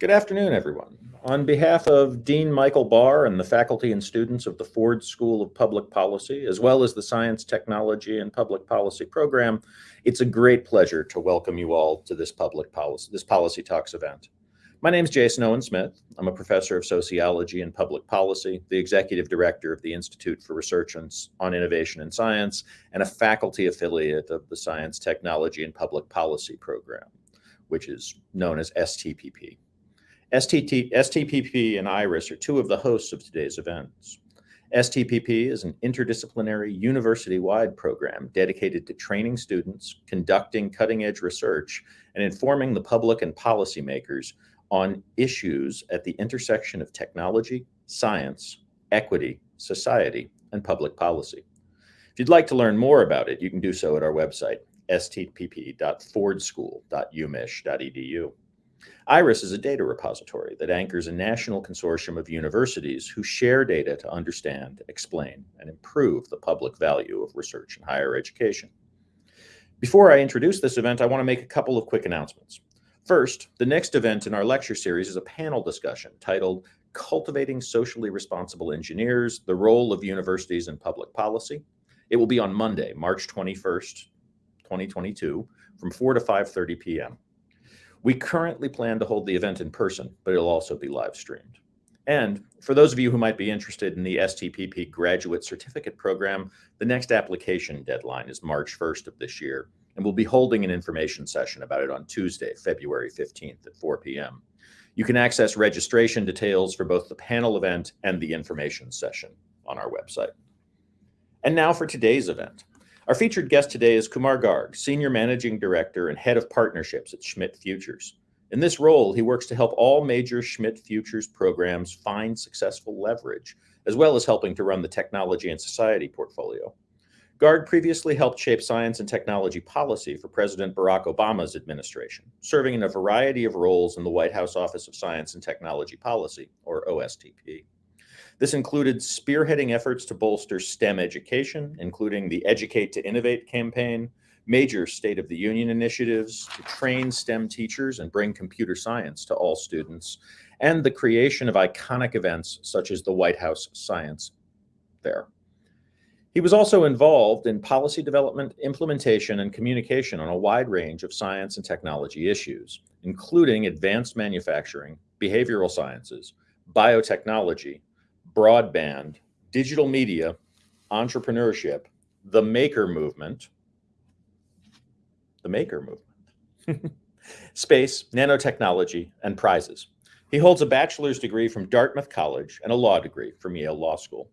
Good afternoon, everyone. On behalf of Dean Michael Barr and the faculty and students of the Ford School of Public Policy, as well as the Science, Technology, and Public Policy program, it's a great pleasure to welcome you all to this public policy, this Policy Talks event. My name is Jason Owen Smith. I'm a professor of sociology and public policy, the executive director of the Institute for Research on Innovation and Science, and a faculty affiliate of the Science, Technology, and Public Policy program, which is known as STPP. STT, STPP and IRIS are two of the hosts of today's events. STPP is an interdisciplinary university-wide program dedicated to training students, conducting cutting-edge research, and informing the public and policymakers on issues at the intersection of technology, science, equity, society, and public policy. If you'd like to learn more about it, you can do so at our website, stpp.fordschool.umich.edu. IRIS is a data repository that anchors a national consortium of universities who share data to understand, explain, and improve the public value of research in higher education. Before I introduce this event, I want to make a couple of quick announcements. First, the next event in our lecture series is a panel discussion titled Cultivating Socially Responsible Engineers, the Role of Universities in Public Policy. It will be on Monday, March 21st, 2022, from 4 to 5.30 p.m. We currently plan to hold the event in person, but it'll also be live streamed. And for those of you who might be interested in the STPP Graduate Certificate Program, the next application deadline is March 1st of this year, and we'll be holding an information session about it on Tuesday, February 15th at 4 p.m. You can access registration details for both the panel event and the information session on our website. And now for today's event. Our featured guest today is Kumar Garg, Senior Managing Director and Head of Partnerships at Schmidt Futures. In this role, he works to help all major Schmidt Futures programs find successful leverage, as well as helping to run the technology and society portfolio. Garg previously helped shape science and technology policy for President Barack Obama's administration, serving in a variety of roles in the White House Office of Science and Technology Policy, or OSTP. This included spearheading efforts to bolster STEM education, including the Educate to Innovate campaign, major State of the Union initiatives to train STEM teachers and bring computer science to all students, and the creation of iconic events such as the White House Science Fair. He was also involved in policy development, implementation, and communication on a wide range of science and technology issues, including advanced manufacturing, behavioral sciences, biotechnology, broadband, digital media, entrepreneurship, the maker movement, the maker movement, space, nanotechnology, and prizes. He holds a bachelor's degree from Dartmouth College and a law degree from Yale Law School.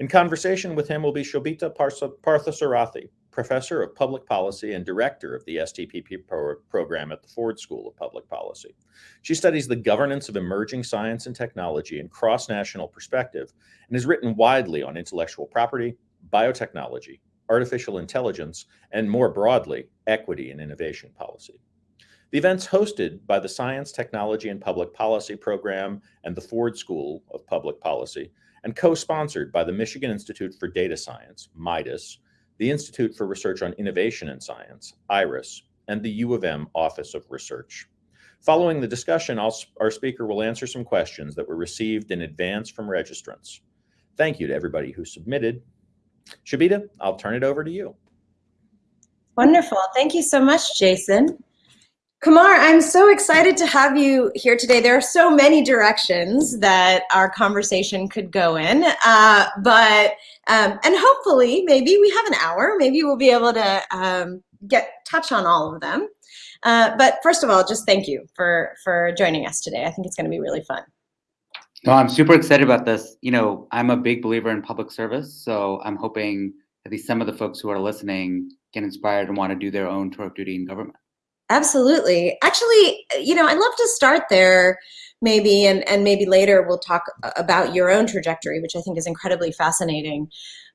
In conversation with him will be Shobita Parthasarathy, professor of public policy and director of the STPP pro program at the Ford School of Public Policy. She studies the governance of emerging science and technology in cross-national perspective and has written widely on intellectual property, biotechnology, artificial intelligence, and more broadly, equity and innovation policy. The event's hosted by the Science, Technology, and Public Policy program and the Ford School of Public Policy, and co-sponsored by the Michigan Institute for Data Science, MIDAS, the Institute for Research on Innovation in Science, IRIS, and the U of M Office of Research. Following the discussion, our speaker will answer some questions that were received in advance from registrants. Thank you to everybody who submitted. Shobita, I'll turn it over to you. Wonderful. Thank you so much, Jason. Kumar, I'm so excited to have you here today. There are so many directions that our conversation could go in, uh, but um, and hopefully maybe we have an hour. Maybe we'll be able to um, get touch on all of them. Uh, but first of all, just thank you for for joining us today. I think it's going to be really fun. No, I'm super excited about this. You know, I'm a big believer in public service, so I'm hoping at least some of the folks who are listening get inspired and want to do their own tour of duty in government. Absolutely. Actually, you know, I'd love to start there maybe, and, and maybe later we'll talk about your own trajectory, which I think is incredibly fascinating.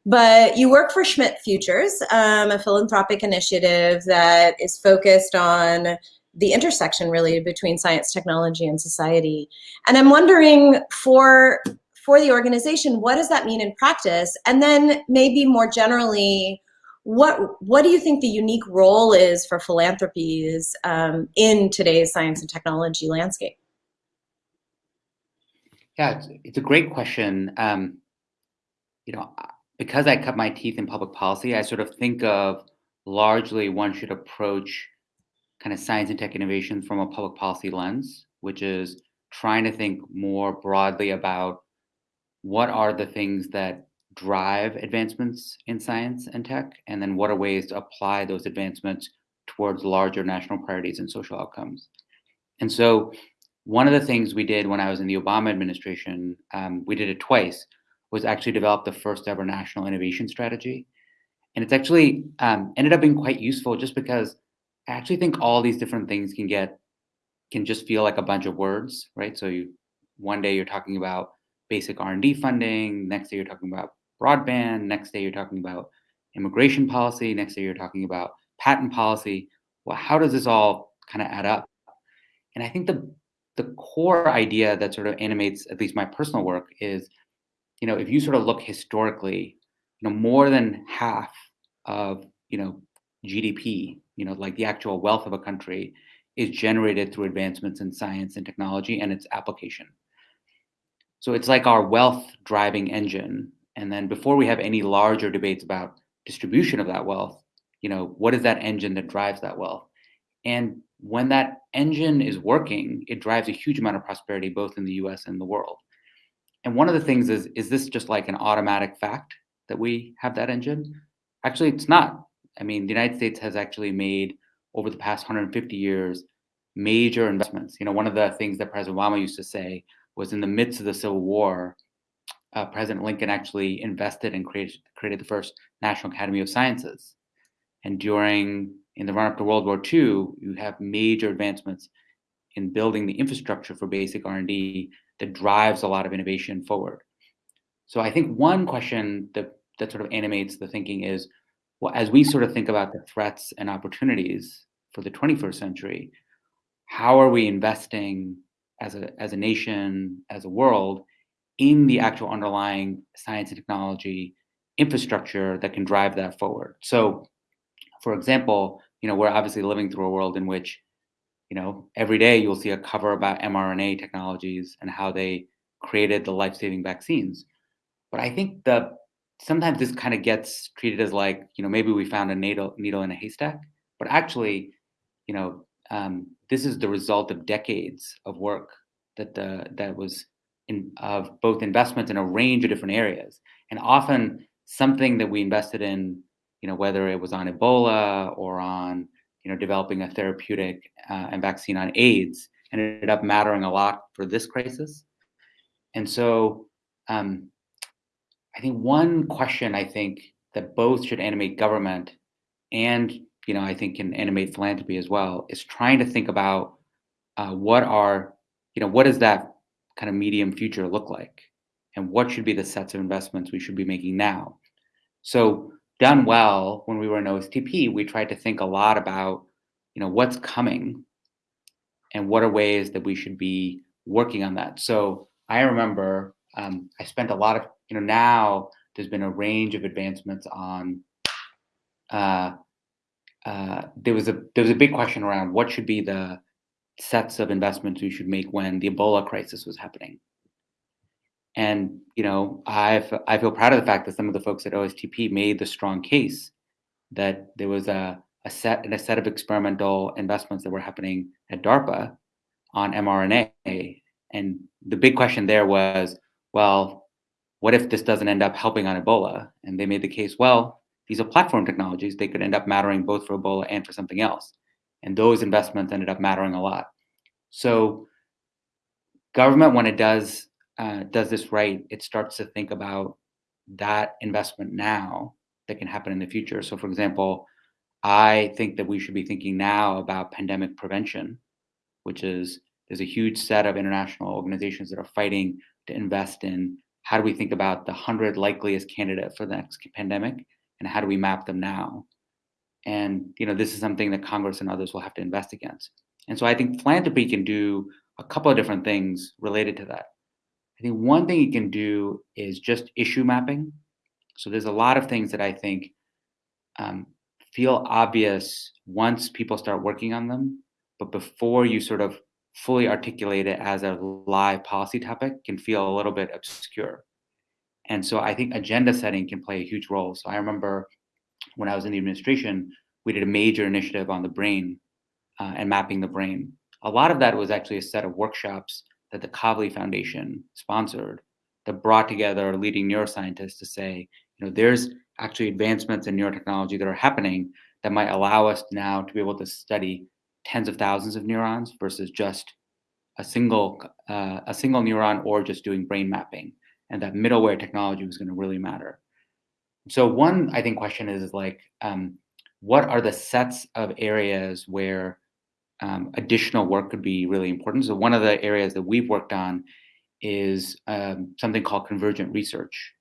But you work for Schmidt Futures, um, a philanthropic initiative that is focused on the intersection really between science, technology, and society. And I'm wondering for for the organization, what does that mean in practice? And then maybe more generally, what what do you think the unique role is for philanthropies um, in today's science and technology landscape? Yeah, it's, a great question. Um, you know, because I cut my teeth in public policy, I sort of think of largely one should approach kind of science and tech innovation from a public policy lens, which is trying to think more broadly about what are the things that drive advancements in science and tech, and then what are ways to apply those advancements towards larger national priorities and social outcomes. And so, one of the things we did when I was in the Obama administration, um, we did it twice, was actually develop the first ever national innovation strategy. And it's actually um, ended up being quite useful just because I actually think all these different things can get can just feel like a bunch of words, right? So you one day you're talking about basic R&D funding, next day you're talking about broadband, next day you're talking about immigration policy, next day you're talking about patent policy. Well, how does this all kind of add up? And I think the the core idea that sort of animates at least my personal work is, you know, if you sort of look historically, you know, more than half of, you know, GDP, you know, like the actual wealth of a country, is generated through advancements in science and technology and its application. So it's like our wealth driving engine. And then before we have any larger debates about distribution of that wealth, you know, what is that engine that drives that wealth? And when that engine is working, it drives a huge amount of prosperity both in the US and the world. And one of the things is, is this just like an automatic fact that we have that engine? Actually, it's not. I mean, the United States has actually made over the past 150 years major investments. You know, one of the things that President Obama used to say was in the midst of the Civil War, uh, President Lincoln actually invested and created, created the first National Academy of Sciences. And during, in the run up to World War II, you have major advancements in building the infrastructure for basic R&D that drives a lot of innovation forward. So I think one question that, that sort of animates the thinking is, well, as we sort of think about the threats and opportunities for the 21st century, how are we investing as a, as a nation, as a world, in the actual underlying science and technology infrastructure that can drive that forward? So, for example, you know, we're obviously living through a world in which, you know, every day you'll see a cover about mRNA technologies and how they created the life-saving vaccines. But I think the sometimes this kind of gets treated as like you know maybe we found a needle needle in a haystack but actually you know um, this is the result of decades of work that the that was in of both investments in a range of different areas. And often something that we invested in you know whether it was on ebola or on you know developing a therapeutic uh, and vaccine on aids ended up mattering a lot for this crisis. And so um, I think one question I think that both should animate government and you know I think can animate philanthropy as well is trying to think about uh, what are you know what does that kind of medium future look like and what should be the sets of investments we should be making now. So done well when we were in OSTP, we tried to think a lot about you know what's coming and what are ways that we should be working on that. So I remember um, I spent a lot of you know, now there's been a range of advancements on. Uh, uh, there was a there was a big question around what should be the sets of investments we should make when the Ebola crisis was happening. And you know, I I feel proud of the fact that some of the folks at OSTP made the strong case that there was a a set and a set of experimental investments that were happening at DARPA on mRNA. And the big question there was, well, what if this doesn't end up helping on Ebola? And they made the case, well, these are platform technologies. They could end up mattering both for Ebola and for something else. And those investments ended up mattering a lot. So government, when it does uh, does this right, it starts to think about that investment now that can happen in the future. So, for example, I think that we should be thinking now about pandemic prevention, which is there's a huge set of international organizations that are fighting to invest in how do we think about the 100 likeliest candidate for the next pandemic and how do we map them now and you know this is something that congress and others will have to invest against and so i think philanthropy can do a couple of different things related to that i think one thing it can do is just issue mapping so there's a lot of things that i think um, feel obvious once people start working on them but before you sort of fully articulate it as a live policy topic can feel a little bit obscure. And so I think agenda setting can play a huge role. So I remember when I was in the administration, we did a major initiative on the brain uh, and mapping the brain. A lot of that was actually a set of workshops that the Kavli Foundation sponsored that brought together leading neuroscientists to say, you know, there's actually advancements in neurotechnology that are happening that might allow us now to be able to study tens of thousands of neurons versus just a single uh, a single neuron or just doing brain mapping and that middleware technology was going to really matter so one i think question is like um, what are the sets of areas where um, additional work could be really important so one of the areas that we've worked on is um, something called convergent research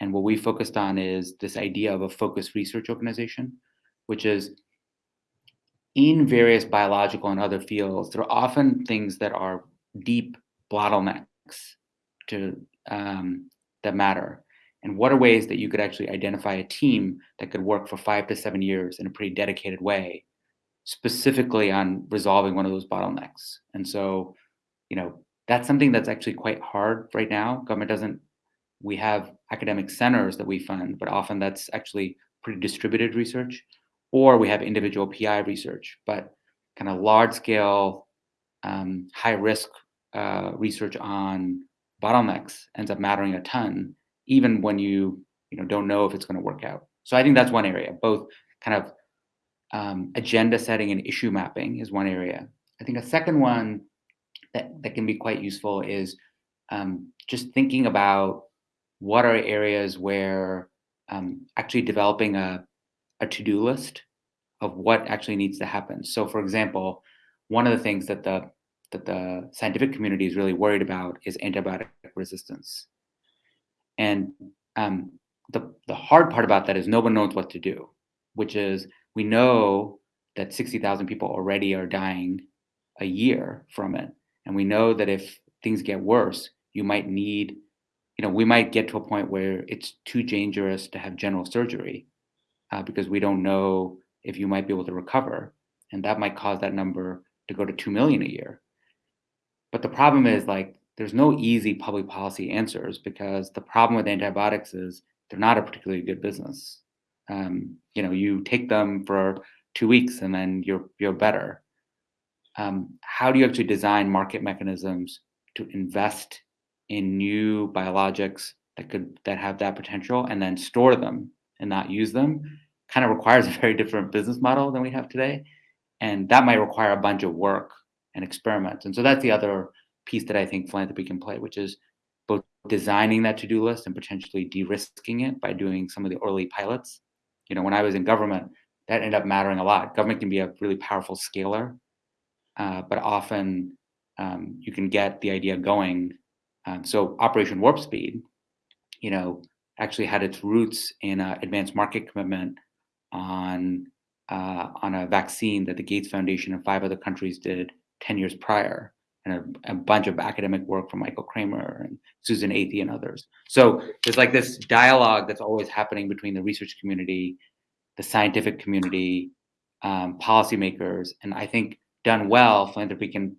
and what we focused on is this idea of a focused research organization which is in various biological and other fields, there are often things that are deep bottlenecks to um, that matter. And what are ways that you could actually identify a team that could work for five to seven years in a pretty dedicated way, specifically on resolving one of those bottlenecks? And so, you know, that's something that's actually quite hard right now. Government doesn't, we have academic centers that we fund, but often that's actually pretty distributed research or we have individual PI research, but kind of large scale, um, high risk uh, research on bottlenecks ends up mattering a ton, even when you you know don't know if it's going to work out. So I think that's one area. Both kind of um, agenda setting and issue mapping is one area. I think a second one that that can be quite useful is um, just thinking about what are areas where um, actually developing a a to-do list of what actually needs to happen. So for example, one of the things that the that the scientific community is really worried about is antibiotic resistance. And um, the, the hard part about that is no one knows what to do, which is we know that 60,000 people already are dying a year from it. And we know that if things get worse, you might need, you know, we might get to a point where it's too dangerous to have general surgery uh, because we don't know if you might be able to recover. And that might cause that number to go to 2 million a year. But the problem is like, there's no easy public policy answers because the problem with antibiotics is they're not a particularly good business. Um, you know, you take them for two weeks and then you're you're better. Um, how do you actually design market mechanisms to invest in new biologics that could that have that potential and then store them and not use them kind of requires a very different business model than we have today. And that might require a bunch of work and experiments. And so that's the other piece that I think philanthropy can play, which is both designing that to-do list and potentially de-risking it by doing some of the early pilots. You know, when I was in government, that ended up mattering a lot. Government can be a really powerful scaler, uh, but often um, you can get the idea going. Um, so Operation Warp Speed, you know, actually had its roots in an advanced market commitment on uh, on a vaccine that the Gates Foundation and five other countries did 10 years prior, and a, a, bunch of academic work from Michael Kremer and Susan Athey and others. So there's like this dialogue that's always happening between the research community, the scientific community, um, policymakers, and I think done well, philanthropy can,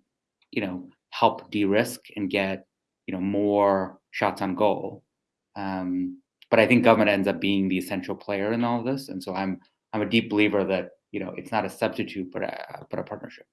you know, help de-risk and get, you know, more shots on goal. Um, but I think government ends up being the essential player in all of this. And so I'm I'm a deep believer that you know it's not a substitute, but a but a partnership.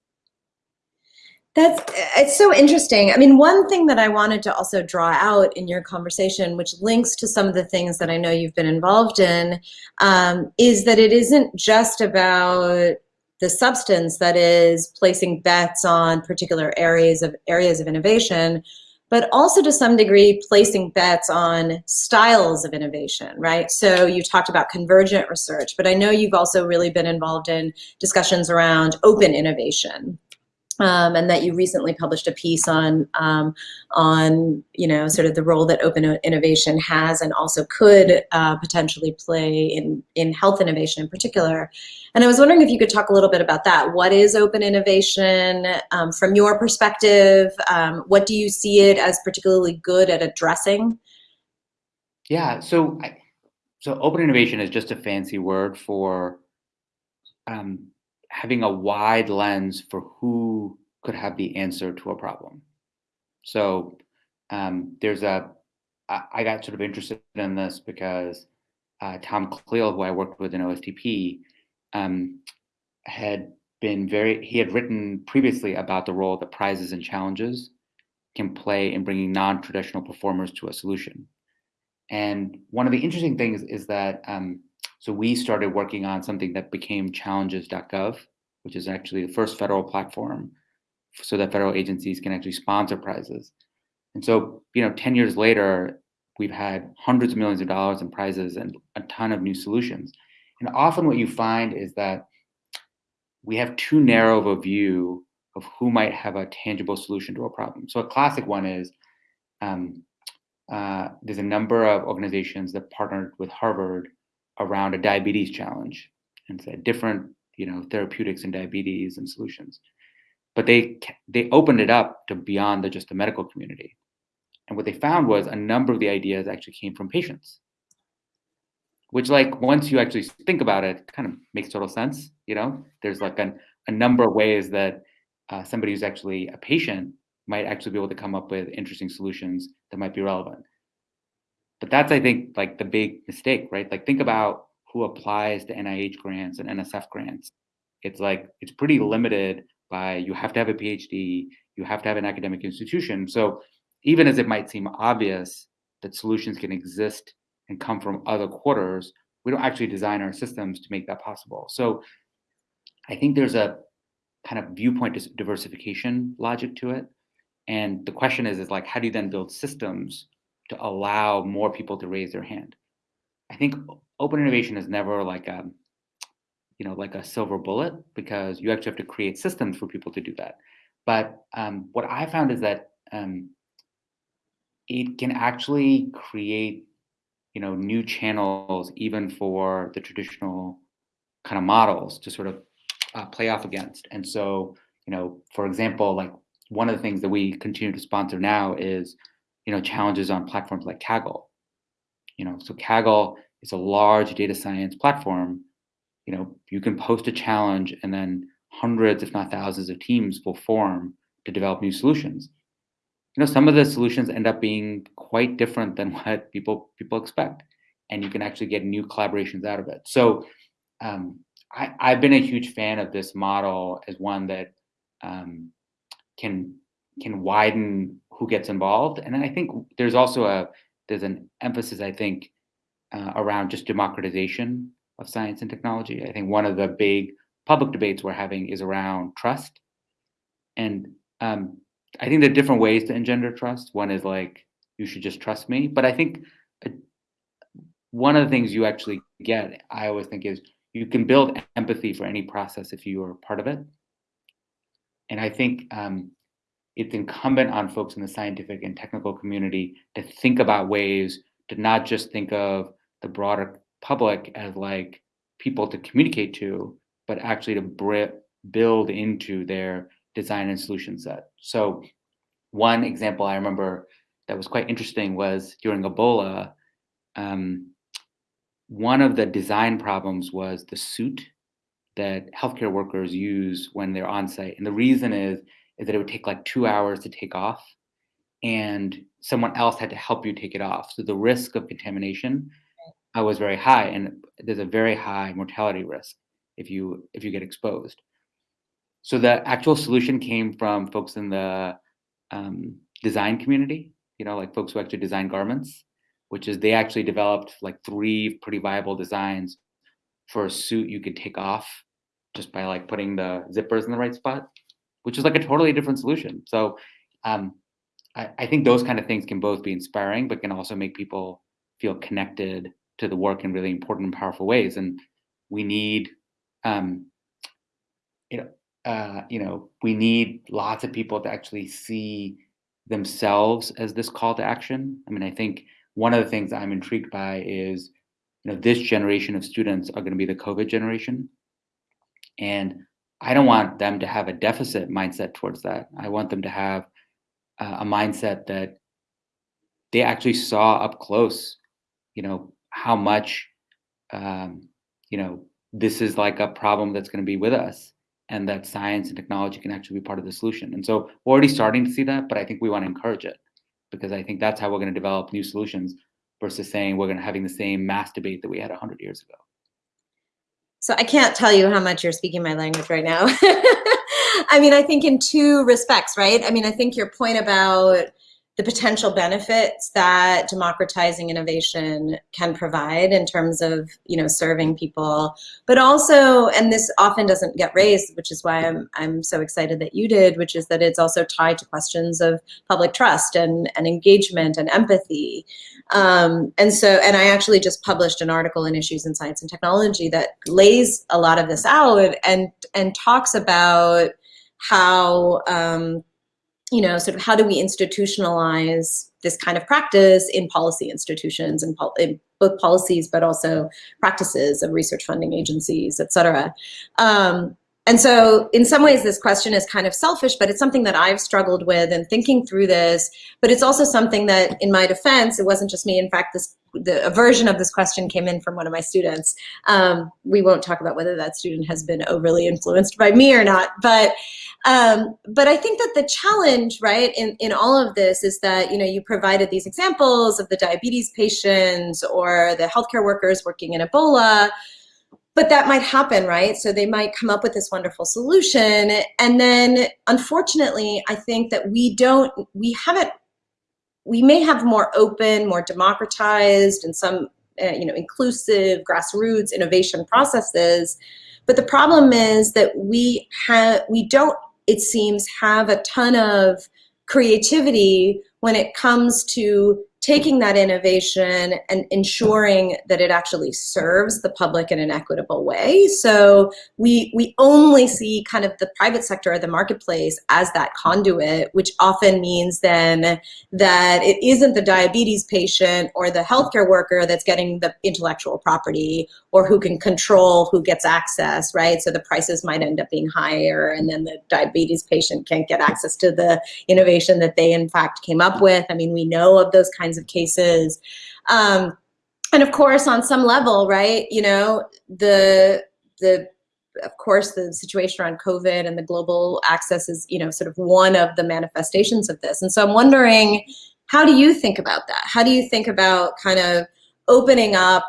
That's it's so interesting. I mean, one thing that I wanted to also draw out in your conversation, which links to some of the things that I know you've been involved in, um, is that it isn't just about the substance that is placing bets on particular areas of areas of innovation, but also to some degree placing bets on styles of innovation, right? So you talked about convergent research, but I know you've also really been involved in discussions around open innovation. Um, and that you recently published a piece on um, on you know sort of the role that open innovation has and also could uh, potentially play in in health innovation in particular. And I was wondering if you could talk a little bit about that. What is open innovation um, from your perspective? Um, what do you see it as particularly good at addressing? Yeah, so so open innovation is just a fancy word for um, having a wide lens for who could have the answer to a problem. So um, there's a, I, got sort of interested in this because uh, Tom Kalil, who I worked with in OSTP, um, had been very, he had written previously about the role that prizes and challenges can play in bringing non-traditional performers to a solution. And one of the interesting things is that um, so we started working on something that became challenges.gov, which is actually the first federal platform so that federal agencies can actually sponsor prizes. And so, you know, 10 years later, we've had hundreds of millions of dollars in prizes and a ton of new solutions. And often what you find is that we have too narrow of a view of who might have a tangible solution to a problem. So a classic one is um, uh, there's a number of organizations that partnered with Harvard around a diabetes challenge and said different you know therapeutics and diabetes and solutions. But they they opened it up to beyond the, just the medical community. And what they found was a number of the ideas actually came from patients. Which like once you actually think about it kind of makes total sense you know? There's like an, a number of ways that uh, somebody who's actually a patient might actually be able to come up with interesting solutions that might be relevant but that's, I think, like the big mistake, right? Like think about who applies to NIH grants and NSF grants. It's like, it's pretty limited by you have to have a PhD, you have to have an academic institution. So even as it might seem obvious that solutions can exist and come from other quarters, we don't actually design our systems to make that possible. So I think there's a kind of viewpoint diversification logic to it. And the question is, is like, how do you then build systems to allow more people to raise their hand. I think open innovation is never like a, you know, like a silver bullet because you actually have to create systems for people to do that. But um, what I found is that um, it can actually create, you know, new channels even for the traditional kind of models to sort of uh, play off against. And so, you know, for example, like one of the things that we continue to sponsor now is you know, challenges on platforms like Kaggle. You know, so Kaggle is a large data science platform. You know, you can post a challenge and then hundreds, if not thousands of teams will form to develop new solutions. You know, some of the solutions end up being quite different than what people people expect, and you can actually get new collaborations out of it. So um, I, I've been a huge fan of this model as one that um, can can widen who gets involved. And I think there's also a there's an emphasis, I think, uh, around just democratization of science and technology. I think one of the big public debates we're having is around trust. And um, I think there are different ways to engender trust. One is like, you should just trust me. But I think uh, one of the things you actually get, I always think, is you can build empathy for any process if you are part of it. And I think um, it's incumbent on folks in the scientific and technical community to think about ways to not just think of the broader public as like people to communicate to, but actually to build into their design and solution set. So one example I remember that was quite interesting was during Ebola, um, one of the design problems was the suit that healthcare workers use when they're on site. And the reason is is that it would take like two hours to take off and someone else had to help you take it off. So the risk of contamination uh, was very high and there's a very high mortality risk if you if you get exposed. So the actual solution came from folks in the um, design community, you know, like folks who actually design garments, which is they actually developed like three pretty viable designs for a suit you could take off just by like putting the zippers in the right spot which is like a totally different solution. So um, I, I, think those kind of things can both be inspiring, but can also make people feel connected to the work in really important and powerful ways. And we need, um, you know, uh, you know, we need lots of people to actually see themselves as this call to action. I mean, I think one of the things I'm intrigued by is, you know, this generation of students are going to be the COVID generation. And I don't want them to have a deficit mindset towards that. I want them to have uh, a mindset that they actually saw up close, you know, how much, um, you know, this is like a problem that's going to be with us and that science and technology can actually be part of the solution. And so we're already starting to see that, but I think we want to encourage it because I think that's how we're going to develop new solutions versus saying we're going to having the same mass debate that we had 100 years ago. So I can't tell you how much you're speaking my language right now. I mean, I think in two respects, right? I mean, I think your point about the potential benefits that democratizing innovation can provide in terms of you know serving people. But also and this often doesn't get raised which is why I'm, I'm so excited that you did which is that it's also tied to questions of public trust and, and engagement and empathy. Um, and so and I actually just published an article in Issues in Science and Technology that lays a lot of this out and and talks about how um, you know, sort of how do we institutionalize this kind of practice in policy institutions and pol in both policies, but also practices of research funding agencies, et cetera. Um, and so in some ways this question is kind of selfish, but it's something that I've struggled with and thinking through this, but it's also something that in my defense, it wasn't just me. In fact, this the, a version of this question came in from one of my students. Um, we won't talk about whether that student has been overly influenced by me or not, but um, but I think that the challenge, right, in, in all of this is that, you know, you provided these examples of the diabetes patients or the healthcare workers working in Ebola, but that might happen, right? So they might come up with this wonderful solution. And then unfortunately, I think that we don't, we haven't, we may have more open, more democratized and some, uh, you know, inclusive grassroots innovation processes. But the problem is that we have, we don't it seems, have a ton of creativity when it comes to taking that innovation and ensuring that it actually serves the public in an equitable way. So we, we only see kind of the private sector or the marketplace as that conduit, which often means then that it isn't the diabetes patient or the healthcare worker that's getting the intellectual property or who can control who gets access, right? So the prices might end up being higher and then the diabetes patient can't get access to the innovation that they in fact came up with. I mean, we know of those kinds of cases. Um, and of course, on some level, right, you know, the, the, of course, the situation around COVID and the global access is, you know, sort of one of the manifestations of this. And so I'm wondering, how do you think about that? How do you think about kind of opening up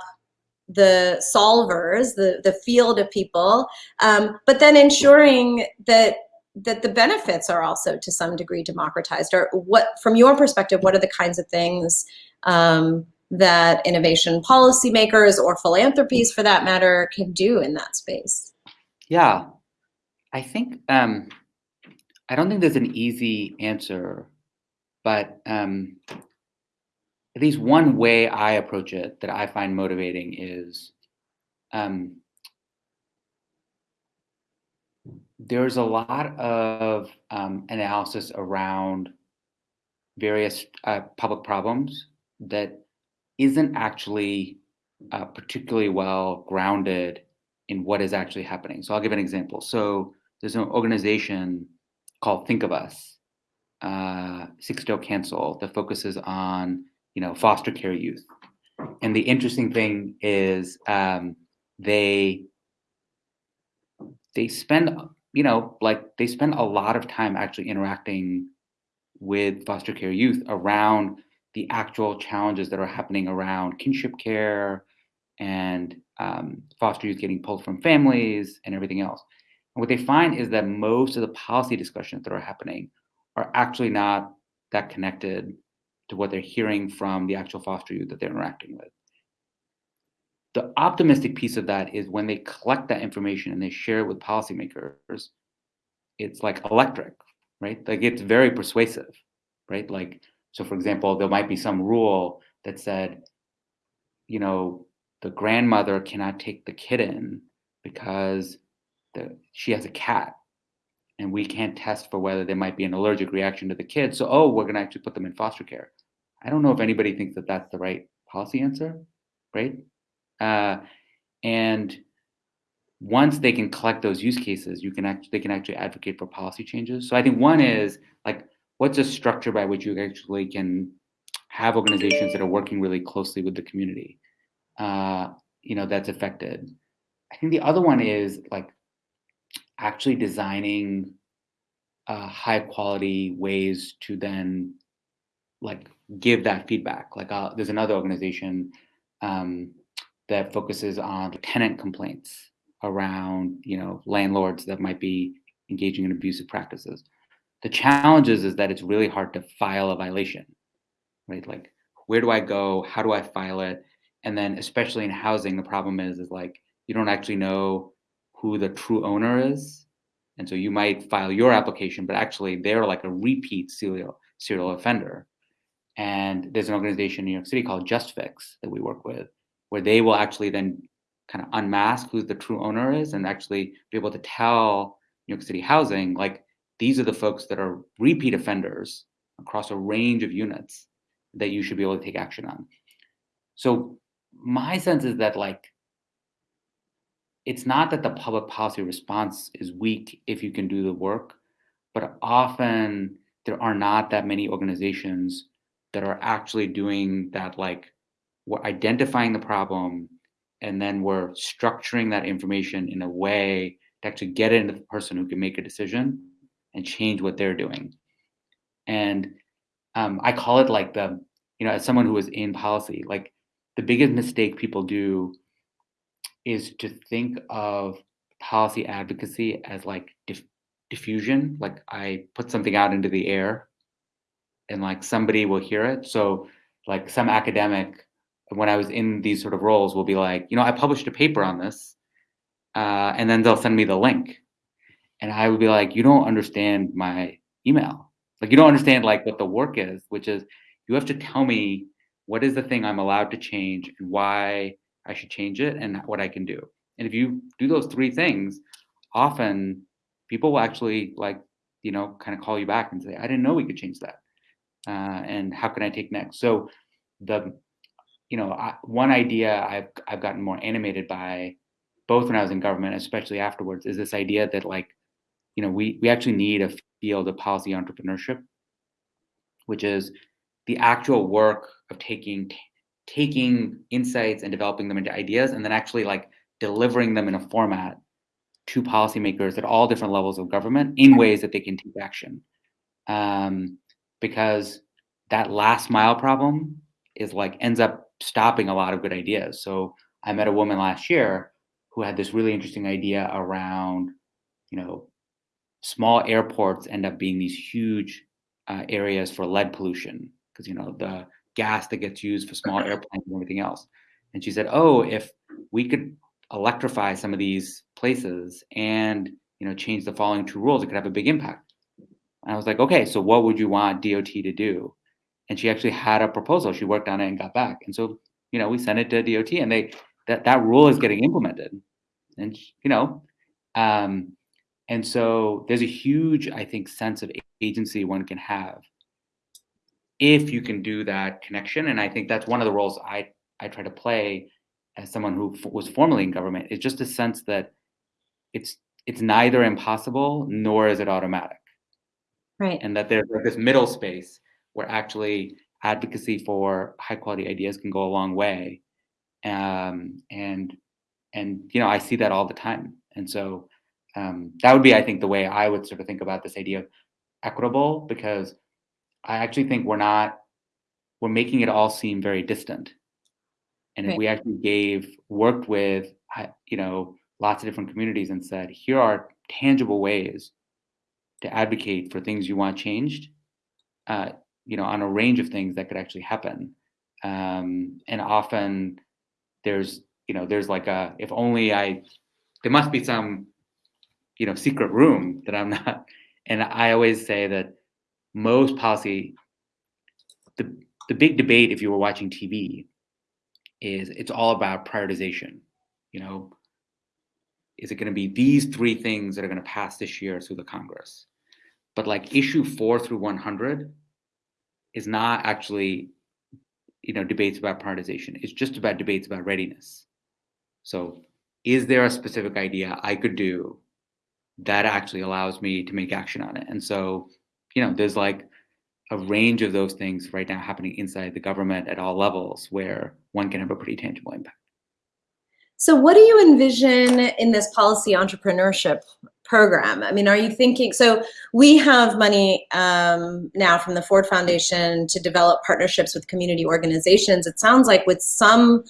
the solvers, the, the field of people, um, but then ensuring that that the benefits are also to some degree democratized or what from your perspective what are the kinds of things um, that innovation policymakers or philanthropies for that matter can do in that space? Yeah. I think um, i don't think there's an easy answer but um, at least one way i approach it that i find motivating is um, there's a lot of um, analysis around various uh, public problems that isn't actually uh, particularly well grounded in what is actually happening. So I'll give an example. So there's an organization called Think of Us, uh, Sixto Cancel, that focuses on you know foster care youth. And the interesting thing is um, they they spend you know, like they spend a lot of time actually interacting with foster care youth around the actual challenges that are happening around kinship care and um, foster youth getting pulled from families and everything else. And what they find is that most of the policy discussions that are happening are actually not that connected to what they're hearing from the actual foster youth that they're interacting with. The optimistic piece of that is when they collect that information and they share it with policymakers, it's like electric, right? Like it's very persuasive, right? Like, so for example, there might be some rule that said, you know, the grandmother cannot take the kitten because the, she has a cat, and we can't test for whether there might be an allergic reaction to the kid. So, oh, we're going to actually put them in foster care. I don't know if anybody thinks that that's the right policy answer, right? Uh, and once they can collect those use cases, you can actually they can actually advocate for policy changes. So I think one is like, what's a structure by which you actually can have organizations that are working really closely with the community, uh, you know, that's affected. I think the other one is like actually designing uh, high quality ways to then like give that feedback. Like uh, there's another organization um, that focuses on tenant complaints around you know landlords that might be engaging in abusive practices. The challenge is, is that it's really hard to file a violation, right? Like where do I go? How do I file it? And then especially in housing, the problem is is like you don't actually know who the true owner is. And so you might file your application, but actually they're like a repeat serial serial offender. And there's an organization in New York City called JustFix that we work with, where they will actually then kind of unmask who the true owner is and actually be able to tell New York City Housing, like, these are the folks that are repeat offenders across a range of units that you should be able to take action on. So my sense is that like it's not that the public policy response is weak if you can do the work, but often there are not that many organizations that are actually doing that like we're identifying the problem and then we're structuring that information in a way to actually get it into the person who can make a decision and change what they're doing. And um, I call it like the, you know, as someone who is in policy, like the biggest mistake people do is to think of policy advocacy as like diff- diffusion. Like I put something out into the air and like somebody will hear it. So like some academic when I was in these sort of roles will be like, you know, I published a paper on this, uh, and then they'll send me the link, and I would be like, you don't understand my email, like you don't understand like what the work is, which is you have to tell me what is the thing I'm allowed to change and why I should change it and what I can do. And if you do those three things, often people will actually like, you know, kind of call you back and say, I didn't know we could change that. Uh, and how can I take next? So the you know, I, one idea I've I've gotten more animated by, both when I was in government, especially afterwards, is this idea that like, you know, we we actually need a field of policy entrepreneurship, which is the actual work of taking taking insights and developing them into ideas, and then actually like delivering them in a format to policymakers at all different levels of government in ways that they can take action. Um, because that last mile problem is like ends up stopping a lot of good ideas. So I met a woman last year who had this really interesting idea around, you know, small airports end up being these huge uh, areas for lead pollution because you know the gas that gets used for small airplanes and everything else. And she said, "Oh, if we could electrify some of these places and you know change the following two rules, it could have a big impact." And I was like, "Okay, so what would you want DOT to do?" And she actually had a proposal. She worked on it and got back. And so, you know, we sent it to DOT, and they that that rule is getting implemented. And you know, um, and so there's a huge, I think, sense of agency one can have if you can do that connection. And I think that's one of the roles I I try to play as someone who f- was formerly in government. Is just a sense that it's it's neither impossible nor is it automatic. Right. And that there's like this middle space where actually advocacy for high quality ideas can go a long way. Um, and and you know i see that all the time. And so um, that would be i think the way i would sort of think about this idea of equitable because i actually think we're not we're making it all seem very distant. And if we actually gave worked with you know lots of different communities and said here are tangible ways to advocate for things you want changed uh, you know on a range of things that could actually happen um, and often there's you know there's like a if only i there must be some you know secret room that i'm not and i always say that most policy the the big debate if you were watching tv is it's all about prioritization you know is it going to be these three things that are going to pass this year through the Congress? But like issue four through 100 is not actually, you know, debates about prioritization. It's just about debates about readiness. So is there a specific idea I could do that actually allows me to make action on it? And so, you know, there's like a range of those things right now happening inside the government at all levels where one can have a pretty tangible impact. So what do you envision in this policy entrepreneurship program? I mean, are you thinking, so we have money um, now from the Ford Foundation to develop partnerships with community organizations. It sounds like with some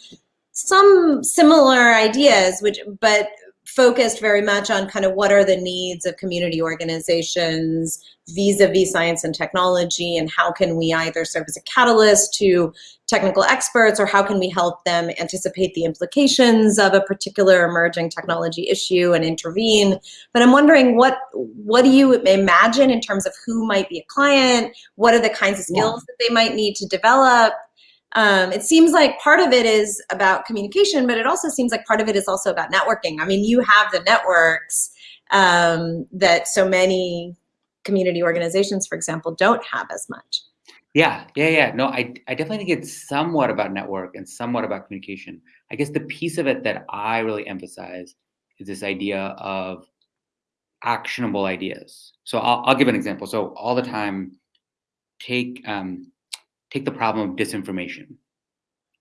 some similar ideas, which but focused very much on kind of what are the needs of community organizations vis-a-vis -vis science and technology and how can we either serve as a catalyst to technical experts or how can we help them anticipate the implications of a particular emerging technology issue and intervene. But I'm wondering what what do you imagine in terms of who might be a client? What are the kinds of skills yeah. that they might need to develop? Um, it seems like part of it is about communication, but it also seems like part of it is also about networking. I mean, you have the networks um, that so many community organizations, for example, don't have as much. Yeah, yeah, yeah. No, I, I definitely think it's somewhat about network and somewhat about communication. I guess the piece of it that I really emphasize is this idea of actionable ideas. So I'll, I'll give an example. So all the time, take um, take the problem of disinformation.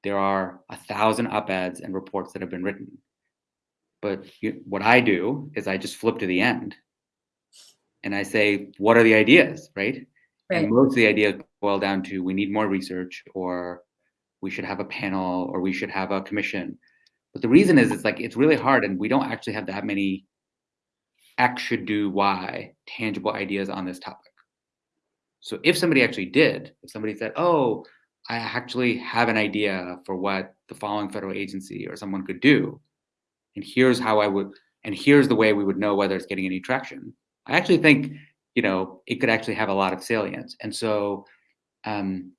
There are a thousand op-eds and reports that have been written. But you, what I do is I just flip to the end and I say, what are the ideas, right? right? And most of the ideas boil down to we need more research or we should have a panel or we should have a commission. But the reason is it's like it's really hard and we don't actually have that many X should do Y tangible ideas on this topic. So if somebody actually did, if somebody said, oh, I actually have an idea for what the following federal agency or someone could do, and here's how I would, and here's the way we would know whether it's getting any traction. I actually think, you know, it could actually have a lot of salience. And so, um,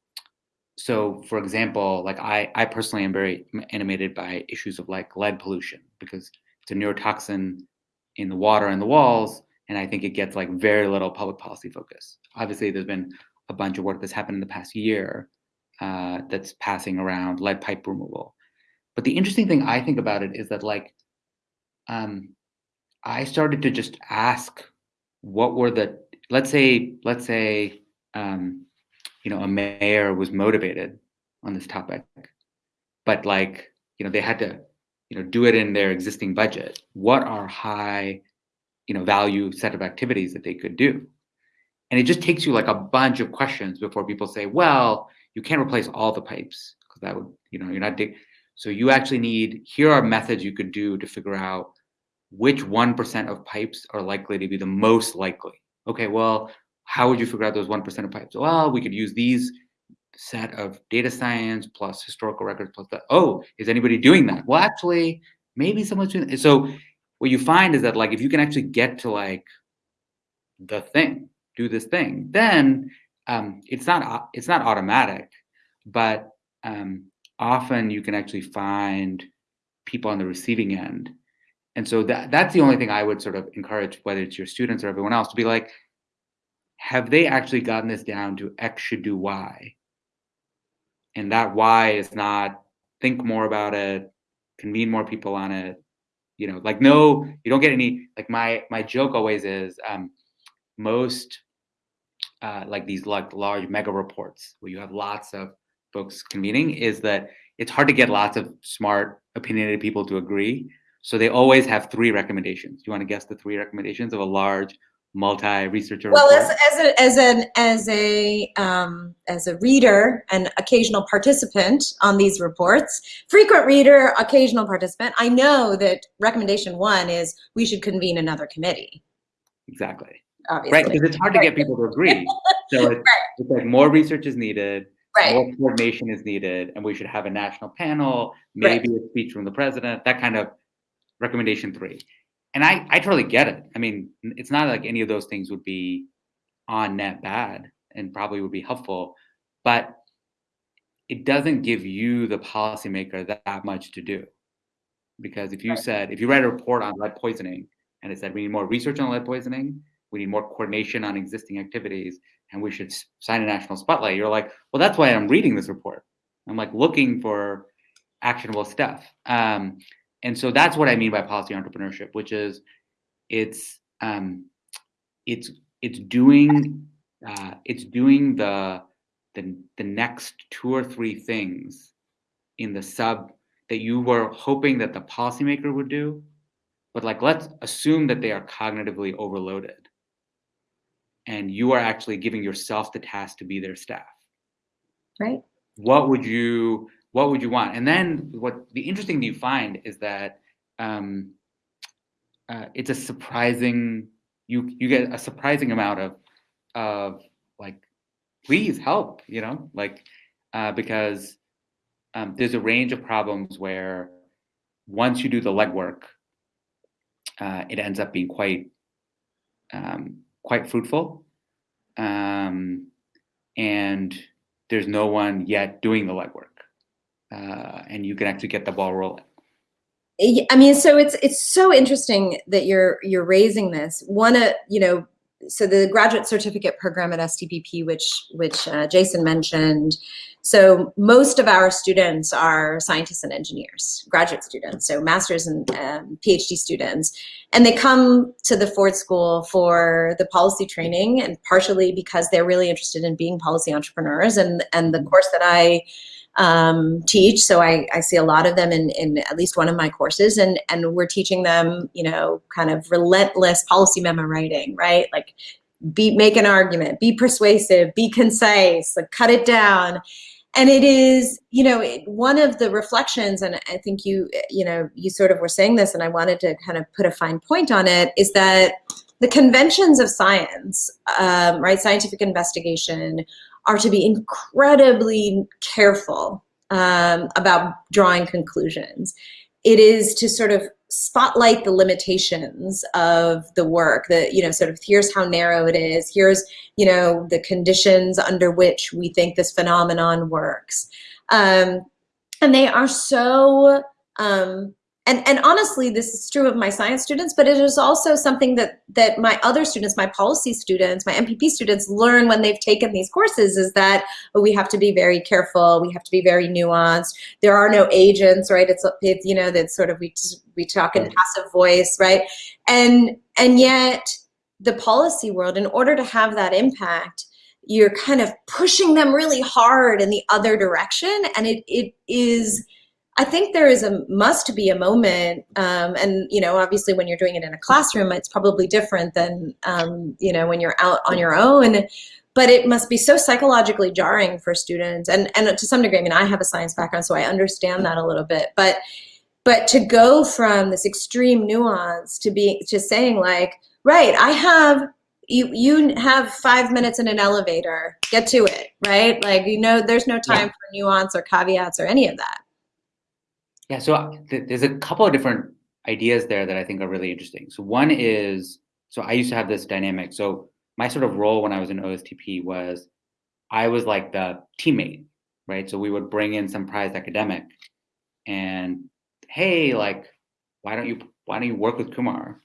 so for example, like I, I personally am very animated by issues of like lead pollution because it's a neurotoxin in the water and the walls and I think it gets like very little public policy focus. Obviously, there's been a bunch of work that's happened in the past year uh, that's passing around lead pipe removal. But the interesting thing I think about it is that like, um, I started to just ask, what were the let's say let's say um, you know a mayor was motivated on this topic, but like you know they had to you know do it in their existing budget. What are high you know, value set of activities that they could do. And it just takes you like a bunch of questions before people say, well, you can't replace all the pipes because that would, you know, you're not. So you actually need, here are methods you could do to figure out which 1% of pipes are likely to be the most likely. Okay, well, how would you figure out those 1% of pipes? Well, we could use these set of data science plus historical records plus that. Oh, is anybody doing that? Well, actually, maybe someone's doing that. So what you find is that like if you can actually get to like the thing, do this thing, then um, it's not it's not automatic, but um, often you can actually find people on the receiving end. And so that that's the only thing I would sort of encourage, whether it's your students or everyone else, to be like, have they actually gotten this down to X should do Y? And that Y is not think more about it, convene more people on it, you know like no you don't get any like my my joke always is um most uh like these like large mega reports where you have lots of folks convening is that it's hard to get lots of smart opinionated people to agree. So they always have three recommendations. You want to guess the three recommendations of a large multi-researcher well as, as, a, as an as a um, as a reader and occasional participant on these reports frequent reader occasional participant i know that recommendation one is we should convene another committee exactly Obviously. right because it's hard to get people to agree so it's, right. it's like more research is needed right. more coordination is needed and we should have a national panel maybe right. a speech from the president that kind of recommendation three and I, I totally get it. I mean, it's not like any of those things would be on net bad and probably would be helpful, but it doesn't give you the policymaker that, that much to do. Because if you Right. said, if you read a report on lead poisoning and it said we need more research on lead poisoning, we need more coordination on existing activities, and we should sign a national spotlight, you're like, well, that's why I'm reading this report. I'm like looking for actionable stuff. Um, and so that's what I mean by policy entrepreneurship, which is it's um, it's it's doing uh, it's doing the the the next two or three things in the sub that you were hoping that the policymaker would do, but like let's assume that they are cognitively overloaded, and you are actually giving yourself the task to be their staff. Right. What would you what would you want? And then what the interesting thing you find is that um, uh, it's a surprising you you get a surprising amount of of like please help you know? Like uh, because um, there's a range of problems where once you do the legwork uh, it ends up being quite um, quite fruitful. Um, and there's no one yet doing the legwork uh, and you can actually get the ball rolling I mean, so it's it's so interesting that you're you're raising this. One, uh, you know, so the graduate certificate program at STPP, which which uh, Jason mentioned. So most of our students are scientists and engineers, graduate students, so masters and um, PhD students, and they come to the Ford School for the policy training, and partially because they're really interested in being policy entrepreneurs. And and the course that I um, teach. So I, I see a lot of them in, in at least one of my courses and, and we're teaching them, you know, kind of relentless policy memo writing, right? Like be, make an argument, be persuasive, be concise, like cut it down. And it is, you know, it, one of the reflections, and I think you, you know, you sort of were saying this, and I wanted to kind of put a fine point on it, is that the conventions of science, um, right, scientific investigation, are to be incredibly careful um, about drawing conclusions. It is to sort of spotlight the limitations of the work that, you know, sort of here's how narrow it is, here's, you know, the conditions under which we think this phenomenon works. Um, and they are so um, and and honestly this is true of my science students but it is also something that that my other students my policy students my mpp students learn when they've taken these courses is that oh, we have to be very careful. We have to be very nuanced. There are no agents right? It's, it's you know that sort of we we talk in passive voice right? And and yet the policy world in order to have that impact you're kind of pushing them really hard in the other direction and it it is I think there is a must be a moment, um, and you know, obviously, when you're doing it in a classroom, it's probably different than um, you know when you're out on your own. But it must be so psychologically jarring for students, and and to some degree, I mean, I have a science background, so I understand that a little bit. But but to go from this extreme nuance to be to saying like, right, I have you you have five minutes in an elevator, get to it, right? Like you know, there's no time yeah. for nuance or caveats or any of that. Yeah, so uh, th there's a couple of different ideas there that I think are really interesting. So one is, so I used to have this dynamic. So my sort of role when I was in OSTP was I was like the teammate, right? So we would bring in some prized academic and hey, like, why don't you why don't you work with Kumar?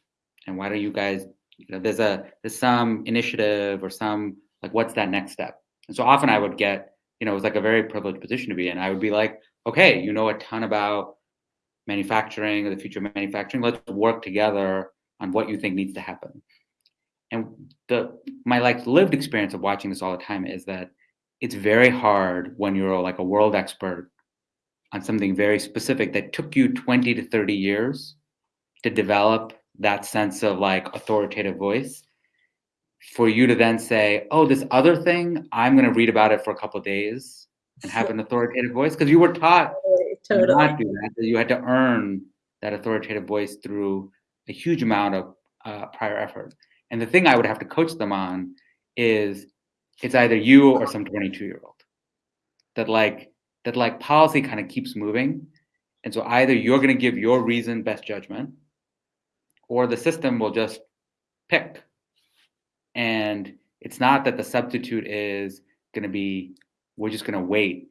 And why don't you guys, you know, there's a there's some initiative or some like what's that next step? And so often I would get, you know, it was like a very privileged position to be in. I would be like, okay, you know a ton about manufacturing, or the future of manufacturing. Let's work together on what you think needs to happen. And the my like lived experience of watching this all the time is that it's very hard when you're like a world expert on something very specific that took you 20 to 30 years to develop that sense of like authoritative voice for you to then say, oh, this other thing, I'm going to read about it for a couple days and have an authoritative voice because you were taught totally. not do that. that. You had to earn that authoritative voice through a huge amount of uh, prior effort. And the thing I would have to coach them on is it's either you or some 22 year old that like that like policy kind of keeps moving. And so either you're going to give your reason best judgment or the system will just pick. And it's not that the substitute is going to be we're just going to wait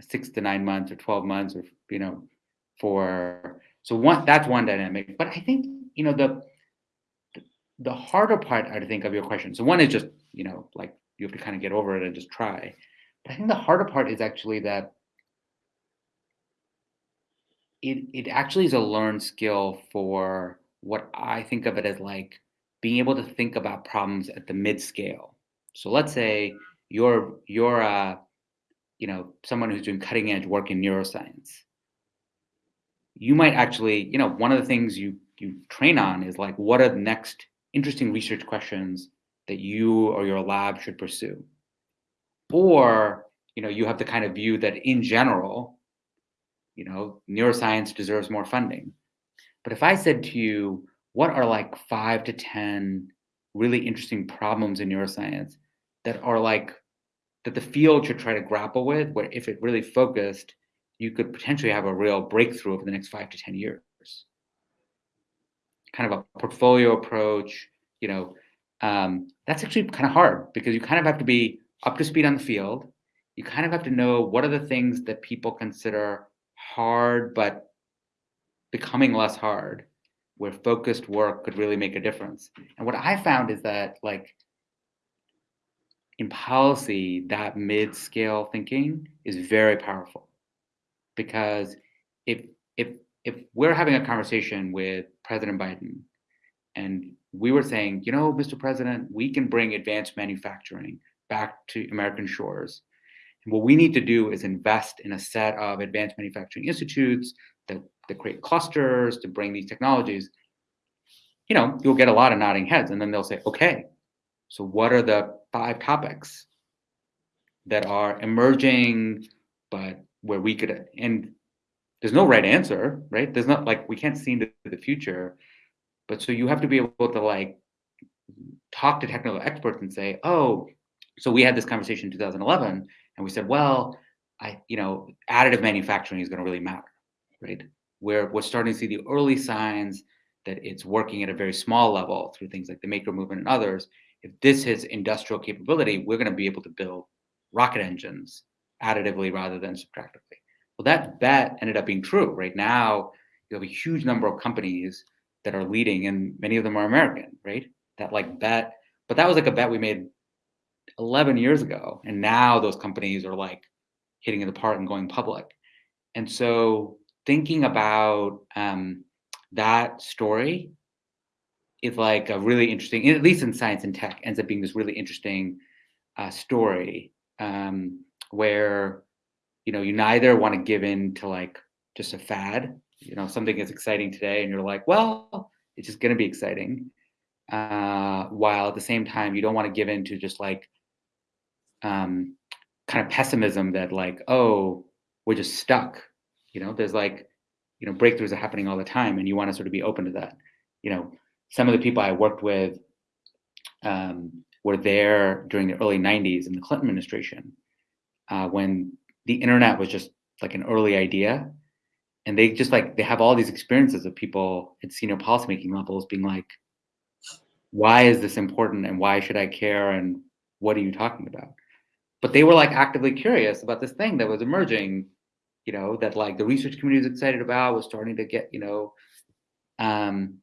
six to nine months or 12 months or you know for So one that's one dynamic. But I think you know the the harder part I think of your question. So one is just you know like you have to kind of get over it and just try. But I think the harder part is actually that it it actually is a learned skill for what I think of it as like being able to think about problems at the mid scale. So let's say you're you're uh, you know someone who's doing cutting edge work in neuroscience. You might actually, you know, one of the things you you train on is like what are the next interesting research questions that you or your lab should pursue. Or, you know, you have the kind of view that in general, you know, neuroscience deserves more funding. But if I said to you, what are like five to 10 really interesting problems in neuroscience that are like, that the field should try to grapple with, where if it really focused, you could potentially have a real breakthrough over the next five to 10 years. Kind of a portfolio approach, you know, um, that's actually kind of hard because you kind of have to be up to speed on the field. You kind of have to know what are the things that people consider hard, but becoming less hard, where focused work could really make a difference. And what I found is that like in policy, that mid-scale thinking is very powerful because if if if we're having a conversation with President Biden and we were saying, you know, Mr. President, we can bring advanced manufacturing back to American shores. And what we need to do is invest in a set of advanced manufacturing institutes that, that create clusters to bring these technologies. You know, you'll get a lot of nodding heads, and then they'll say, okay, so what are the five topics that are emerging, but where we could, and there's no right answer, right? There's not like we can't see into the future but so you have to be able to like talk to technical experts and say, oh, so we had this conversation in 2011 and we said, well, I, you know, additive manufacturing is going to really matter, right? Where we're starting to see the early signs that it's working at a very small level through things like the Maker movement and others. If this has industrial capability, we're going to be able to build rocket engines additively rather than subtractively. Well, that bet ended up being true. Right now, you have a huge number of companies that are leading, and many of them are American, right? That like bet, but that was like a bet we made 11 years ago, and now those companies are like hitting it apart and going public. And so thinking about um, that story is like a really interesting, at least in science and tech, ends up being this really interesting uh, story um, where you know you neither want to give in to like just a fad you know something is exciting today and you're like well it's just going to be exciting uh, while at the same time you don't want to give in to just like um, kind of pessimism that like oh we're just stuck you know? There's like you know breakthroughs are happening all the time and you want to sort of be open to that you know some of the people i worked with um, were there during the early 90s in the clinton administration uh, when the internet was just like an early idea. And they just like they have all these experiences of people at senior policymaking levels being like why is this important and why should i care and what are you talking about? But they were like actively curious about this thing that was emerging you know that like the research community was excited about was starting to get you know um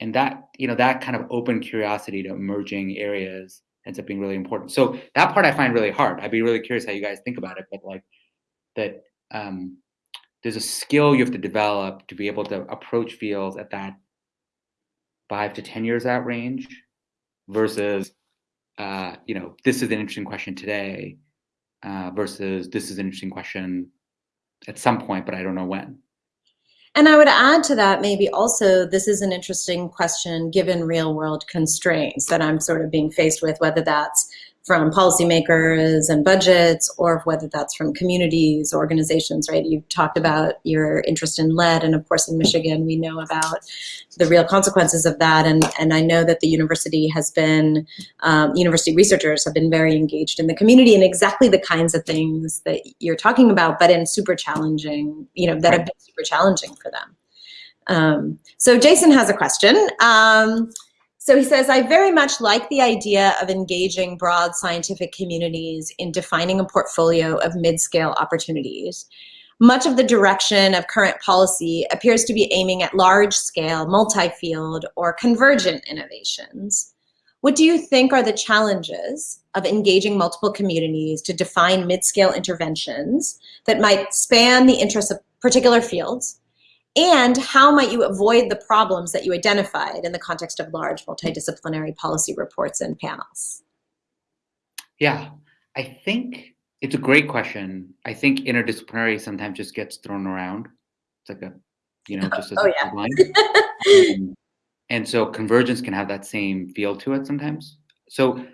and that you know that kind of open curiosity to emerging areas ends up being really important so that part i find really hard i'd be really curious how you guys think about it but like that um there's a skill you have to develop to be able to approach fields at that five to 10 years out range versus, uh, you know, this is an interesting question today uh, versus this is an interesting question at some point, but I don't know when. And I would add to that maybe also this is an interesting question given real world constraints that I'm sort of being faced with, whether that's from policymakers and budgets or whether that's from communities, organizations, right? You've talked about your interest in lead and of course in Michigan we know about the real consequences of that and, and I know that the university has been, um, university researchers have been very engaged in the community and exactly the kinds of things that you're talking about but in super challenging, you know, that have been super challenging for them. Um, so Jason has a question. Um, so he says, I very much like the idea of engaging broad scientific communities in defining a portfolio of mid-scale opportunities. much of the direction of current policy appears to be aiming at large-scale, multi-field, or convergent innovations. What do you think are the challenges of engaging multiple communities to define mid-scale interventions that might span the interests of particular fields? And how might you avoid the problems that you identified in the context of large multidisciplinary policy reports and panels? Yeah, I think it's a great question. I think interdisciplinary sometimes just gets thrown around. It's like a, you know, just as oh, a yeah. headline. um, and so convergence can have that same feel to it sometimes. So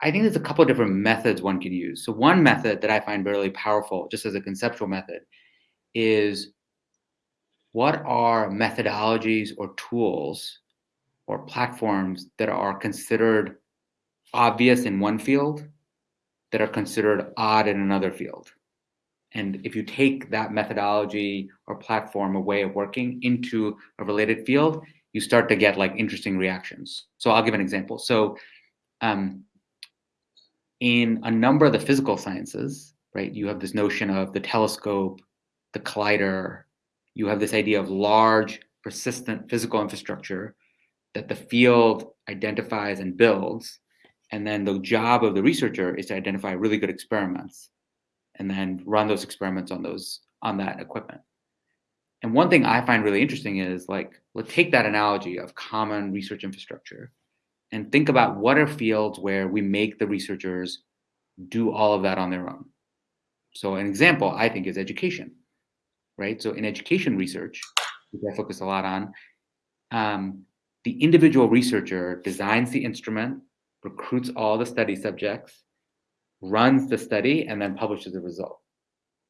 I think there's a couple of different methods one can use. So one method that I find really powerful, just as a conceptual method, is what are methodologies or tools or platforms that are considered obvious in one field that are considered odd in another field. And if you take that methodology or platform or way of working into a related field, you start to get like interesting reactions. So I'll give an example. So um, in a number of the physical sciences, right, you have this notion of the telescope, the collider, you have this idea of large, persistent physical infrastructure that the field identifies and builds and then the job of the researcher is to identify really good experiments and then run those experiments on those on that equipment. And one thing I find really interesting is like, let's take that analogy of common research infrastructure and think about what are fields where we make the researchers do all of that on their own. So an example I think is education, right? So in education research, which I focus a lot on, um, the individual researcher designs the instrument, recruits all the study subjects, runs the study, and then publishes the result,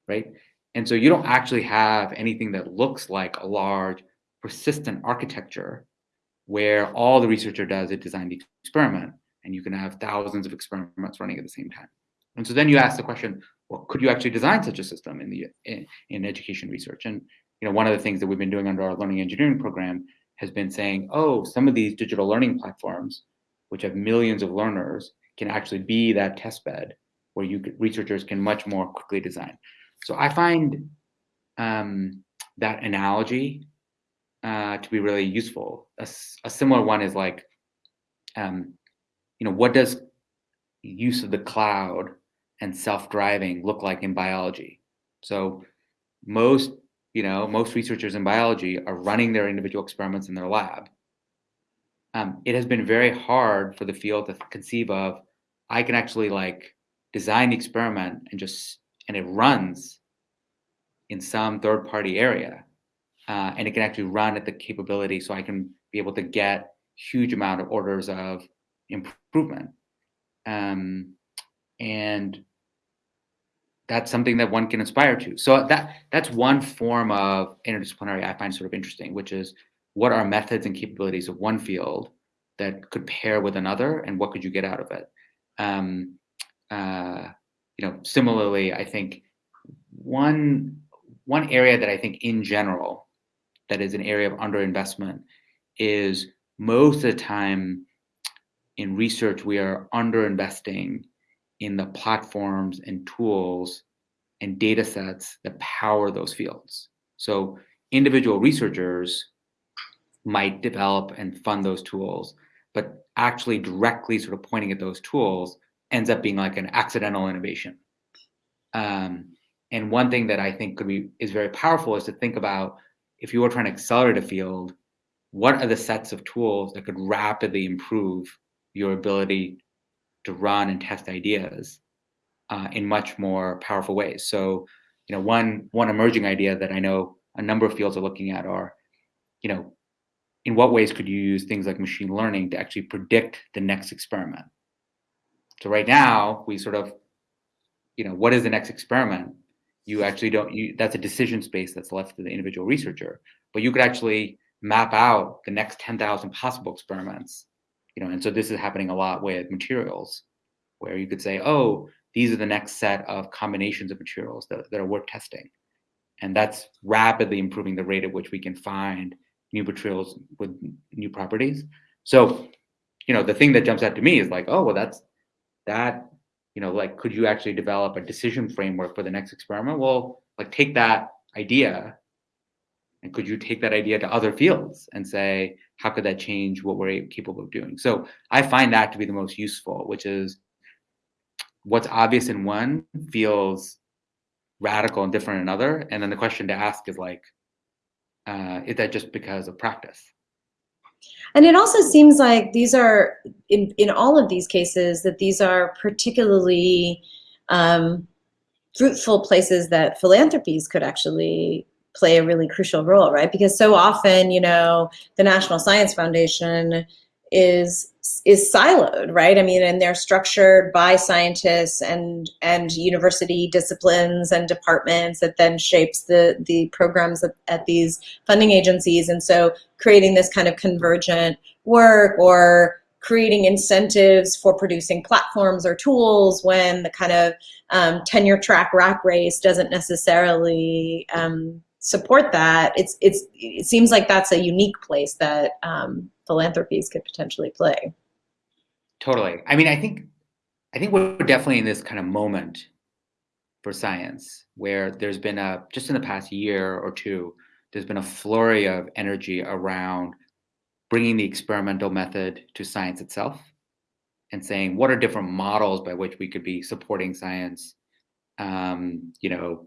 right? And so you don't actually have anything that looks like a large, persistent architecture where all the researcher does is design the experiment, and you can have thousands of experiments running at the same time. And so then you ask the question, well, could you actually design such a system in the in, in education research? And you know, one of the things that we've been doing under our learning engineering program has been saying, oh, some of these digital learning platforms which have millions of learners, can actually be that test bed where you could, researchers can much more quickly design. So I find um, that analogy uh, to be really useful. A, a, similar one is like, um, you know, what does use of the cloud and self-driving look like in biology? So most, you know, most researchers in biology are running their individual experiments in their lab um, it has been very hard for the field to conceive of i can actually like design the experiment and just and it runs in some third party area uh, and it can actually run at the capability so i can be able to get huge amount of orders of improvement um, and that's something that one can aspire to. So that that's one form of interdisciplinary i find sort of interesting which is what are methods and capabilities of one field that could pair with another and what could you get out of it? Um, uh, you know similarly i think one one area that i think in general that is an area of underinvestment is most of the time in research we are underinvesting in the platforms and tools and data sets that power those fields so individual researchers might develop and fund those tools, but actually directly sort of pointing at those tools ends up being like an accidental innovation. Um, and one thing that I think could be is very powerful is to think about if you were trying to accelerate a field, what are the sets of tools that could rapidly improve your ability to run and test ideas uh, in much more powerful ways. So, you know, one one emerging idea that I know a number of fields are looking at are, you know, in what ways could you use things like machine learning to actually predict the next experiment? So right now we sort of, you know, what is the next experiment? You actually don't, you, that's a decision space that's left to the individual researcher, but you could actually map out the next 10,000 possible experiments, you know, and so this is happening a lot with materials where you could say, oh, these are the next set of combinations of materials that, that are worth testing. And that's rapidly improving the rate at which we can find new materials with new properties. So, you know, the thing that jumps out to me is like, oh, well, that's that, you know, like, could you actually develop a decision framework for the next experiment? Well, like take that idea and could you take that idea to other fields and say, how could that change what we're capable of doing? So I find that to be the most useful, which is what's obvious in one feels radical and different in another. And then the question to ask is like, uh, is that just because of practice? And it also seems like these are, in, in all of these cases, that these are particularly um, fruitful places that philanthropies could actually play a really crucial role, right? Because so often, you know, the National Science Foundation is is siloed, right? I mean, and they're structured by scientists and and university disciplines and departments that then shapes the the programs at, at these funding agencies. And so, creating this kind of convergent work or creating incentives for producing platforms or tools when the kind of um, tenure track rack race doesn't necessarily um, support that, it's it's it seems like that's a unique place that um, philanthropies could potentially play. Totally. I mean, I think I think we're definitely in this kind of moment for science where there's been a just in the past year or two, there's been a flurry of energy around bringing the experimental method to science itself and saying what are different models by which we could be supporting science um, you know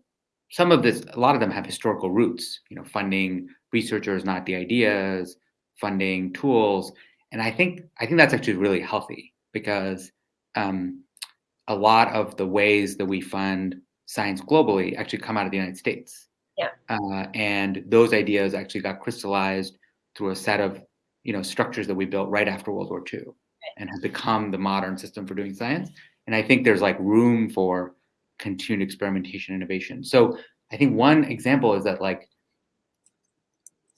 some of this, a lot of them have historical roots, you know, funding researchers, not the ideas, funding tools. And I think, I think that's actually really healthy because um, a lot of the ways that we fund science globally actually come out of the United States. Yeah. Uh, and those ideas actually got crystallized through a set of, you know, structures that we built right after World War II and have become the modern system for doing science. And I think there's like room for continued experimentation innovation. So I think one example is that like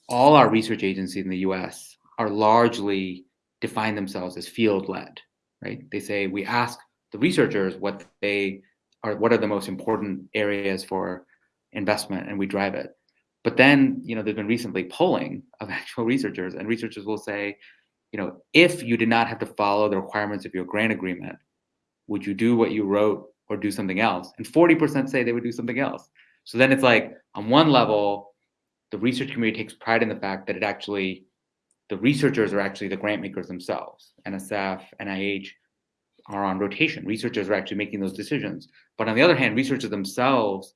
all our research agencies in the US are largely define themselves as field led, right? They say we ask the researchers what they are, what are the most important areas for investment and we drive it. But then, you know, there's been recently polling of actual researchers and researchers will say, you know, if you did not have to follow the requirements of your grant agreement, would you do what you wrote or do something else. And 40% say they would do something else. So then it's like on one level, the research community takes pride in the fact that it actually, the researchers are actually the grant makers themselves. NSF, NIH are on rotation. Researchers are actually making those decisions. But on the other hand, researchers themselves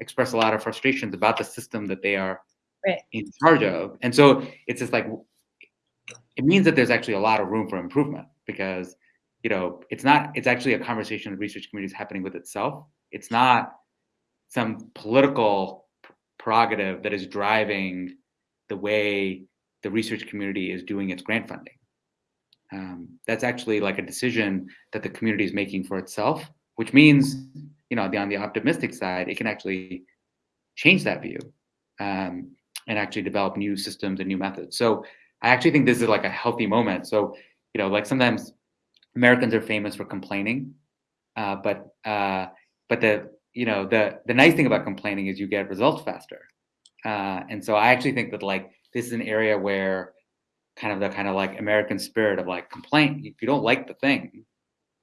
express a lot of frustrations about the system that they are right. in charge of. And so it's just like, it means that there's actually a lot of room for improvement because you know, it's not, it's actually a conversation the research community is happening with itself. It's not some political prerogative that is driving the way the research community is doing its grant funding. Um, that's actually like a decision that the community is making for itself, which means, you know, on the optimistic side, it can actually change that view um, and actually develop new systems and new methods. So I actually think this is like a healthy moment. So, you know, like sometimes Americans are famous for complaining, uh, but uh, but the you know the the nice thing about complaining is you get results faster, uh, and so I actually think that like this is an area where kind of the kind of like American spirit of like complain. If you don't like the thing,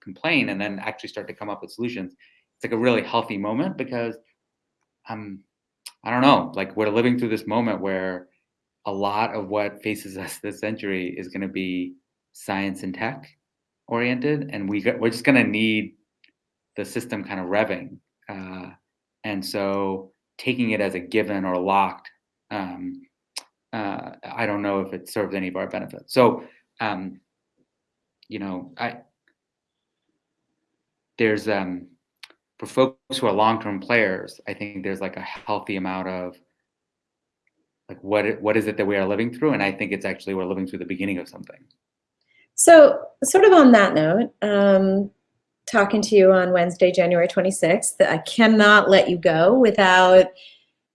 complain, and then actually start to come up with solutions. It's like a really healthy moment because um I don't know, like we're living through this moment where a lot of what faces us this century is going to be science and tech oriented, and we we're just going to need the system kind of revving. Uh, and so taking it as a given or locked, um, uh, I don't know if it serves any of our benefits. So, um, you know, I there's um, for folks who are long-term players, I think there's like a healthy amount of like what what is it that we are living through, and I think it's actually we're living through the beginning of something. So sort of on that note, um, talking to you on Wednesday, January 26th, I cannot let you go without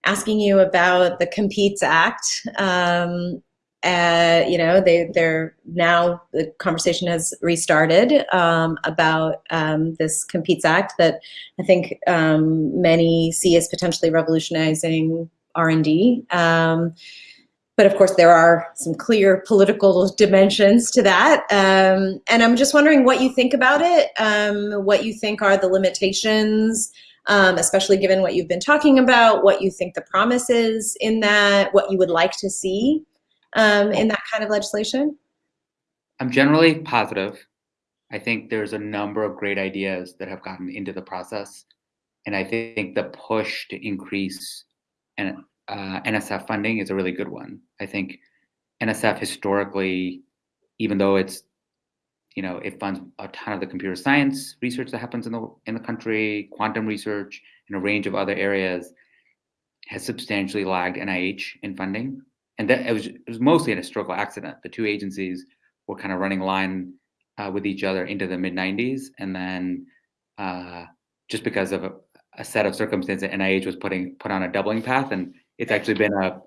asking you about the Competes Act. Um, uh, you know, they, they're now, the conversation has restarted um, about um, this Competes Act that I think um, many see as potentially revolutionizing R&D. But of course, there are some clear political dimensions to that. Um, and I'm just wondering what you think about it, um, what you think are the limitations um, especially given what you've been talking about, what you think the promise is in that, what you would like to see um, in that kind of legislation? I'm generally positive. I think there's a number of great ideas that have gotten into the process. And I think the push to increase uh, NSF funding is a really good one. I think NSF historically, even though it's, you know, it funds a ton of the computer science research that happens in the in the country, quantum research, and a range of other areas, has substantially lagged NIH in funding. And that it was, it was mostly an historical accident. The two agencies were kind of running line uh, with each other into the mid 90s. And then uh, just because of a, a, set of circumstances, NIH was putting put on a doubling path. And it's actually been a,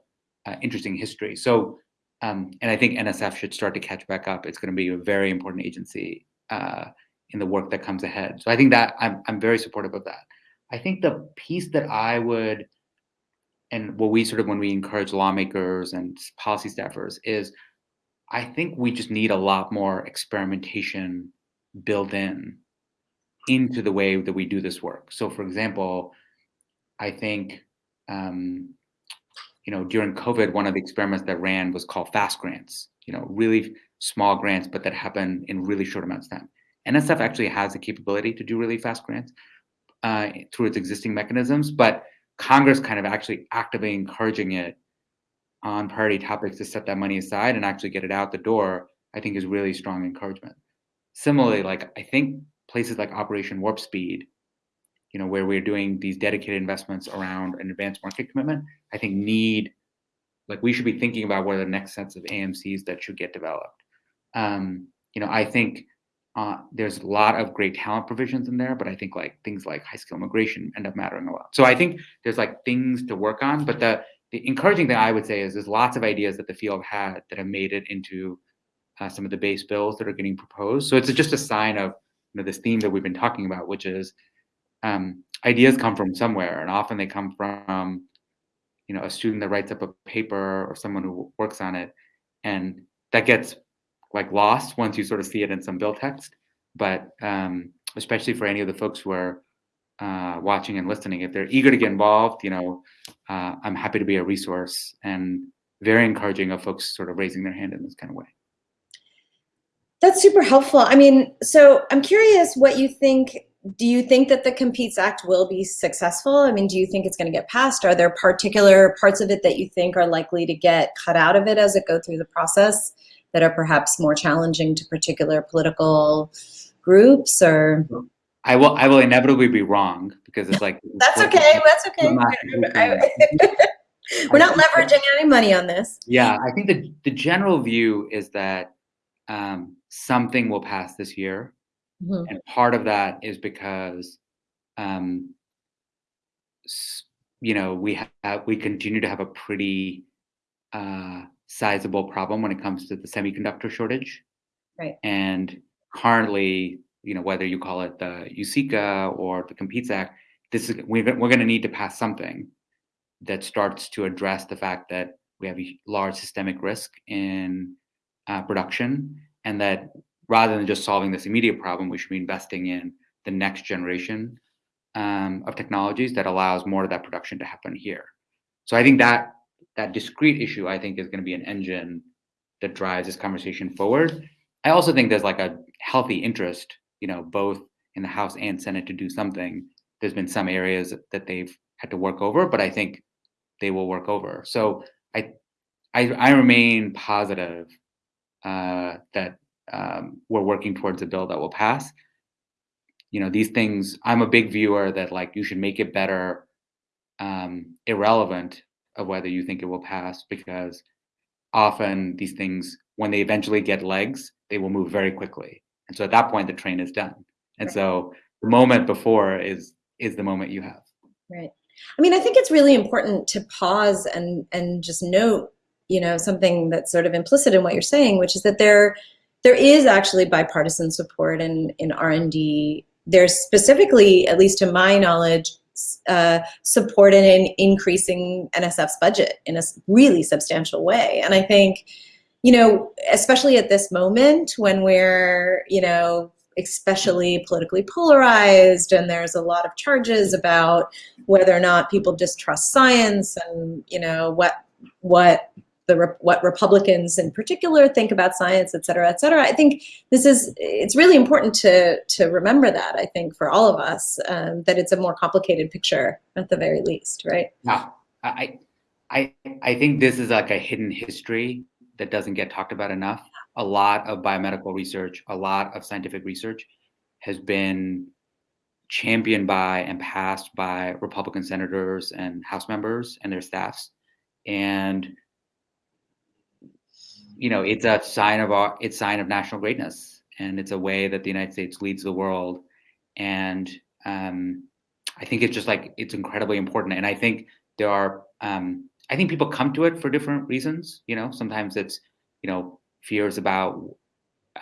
a interesting history. So, um, and I think NSF should start to catch back up. It's going to be a very important agency uh, in the work that comes ahead. So I think that I'm, I'm very supportive of that. I think the piece that I would, and what we sort of when we encourage lawmakers and policy staffers is I think we just need a lot more experimentation built in into the way that we do this work. So, for example, I think um, you know during COVID, one of the experiments that ran was called fast grants. You know, really small grants, but that happen in really short amounts of time. NSF actually has the capability to do really fast grants uh, through its existing mechanisms, but Congress kind of actually actively encouraging it on priority topics to set that money aside and actually get it out the door, I think is really strong encouragement. Similarly, like I think places like Operation Warp Speed, you know, where we're doing these dedicated investments around an advanced market commitment, I think need like we should be thinking about what are the next sets of AMCs that should get developed. Um, you know, I think uh, there's a lot of great talent provisions in there, but I think like things like high skill immigration end up mattering a lot. So I think there's like things to work on, but the the encouraging thing I would say is there's lots of ideas that the field had that have made it into uh, some of the base bills that are getting proposed. So it's just a sign of you know, this theme that we've been talking about, which is um, ideas come from somewhere, and often they come from you know a student that writes up a paper or someone who works on it, and that gets like lost once you sort of see it in some bill text. But um, especially for any of the folks who are uh, watching and listening, if they're eager to get involved, you know, uh, I'm happy to be a resource and very encouraging of folks sort of raising their hand in this kind of way. That's super helpful. I mean, so I'm curious what you think. Do you think that the Competes Act will be successful? I mean, do you think it's going to get passed? Are there particular parts of it that you think are likely to get cut out of it as it go through the process that are perhaps more challenging to particular political groups or? I will I will inevitably be wrong because it's like that's okay. That's okay. We're not leveraging any money on this. Yeah, I think the the general view is that um, something will pass this year, mm-hmm. and part of that is because um, you know we have we continue to have a pretty uh, sizable problem when it comes to the semiconductor shortage, right? And currently you know, whether you call it the USICA or the Competes Act, this is we're, we're going to need to pass something that starts to address the fact that we have a large systemic risk in uh, production, and that rather than just solving this immediate problem, we should be investing in the next generation um, of technologies that allows more of that production to happen here. So I think that that discrete issue, I think, is going to be an engine that drives this conversation forward. I also think there's like a healthy interest you know, both in the House and Senate to do something. There's been some areas that they've had to work over, but I think they will work over. So I, I, I remain positive uh, that um, we're working towards a bill that will pass. You know, these things. I'm a big viewer that like you should make it better, um, irrelevant of whether you think it will pass, because often these things, when they eventually get legs, they will move very quickly. And so at that point, the train is done. And right. so the moment before is is the moment you have. Right. I mean, I think it's really important to pause and and just note, you know, something that's sort of implicit in what you're saying, which is that there there is actually bipartisan support in in R and D. There's specifically, at least to my knowledge, uh, support in increasing NSF's budget in a really substantial way. And I think you know, especially at this moment when we're, you know, especially politically polarized, and there's a lot of charges about whether or not people distrust science, and you know what what the what Republicans in particular think about science, et cetera, et cetera. I think this is it's really important to to remember that. I think for all of us um, that it's a more complicated picture at the very least, right? Yeah, I I I think this is like a hidden history that doesn't get talked about enough. A lot of biomedical research, a lot of scientific research has been championed by and passed by Republican senators and House members and their staffs. And you know, it's a sign of our, it's sign of national greatness, and it's a way that the United States leads the world. And um, I think it's just like it's incredibly important. And I think there are, um, I think people come to it for different reasons. You know, sometimes it's, you know, fears about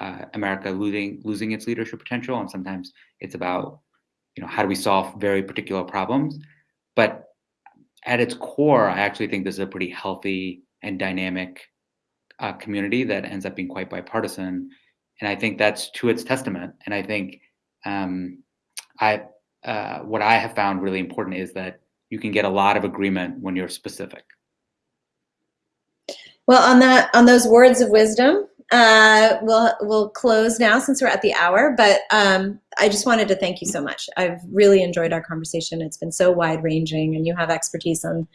uh, America losing losing its leadership potential, and sometimes it's about, you know, how do we solve very particular problems. But at its core, I actually think this is a pretty healthy and dynamic uh, community that ends up being quite bipartisan. And I think that's to its testament. And I think um, I uh, what I have found really important is that you can get a lot of agreement when you're specific. Well, on that, on those words of wisdom, uh, we'll we'll close now since we're at the hour. But um, I just wanted to thank you so much. I've really enjoyed our conversation. It's been so wide ranging, and you have expertise on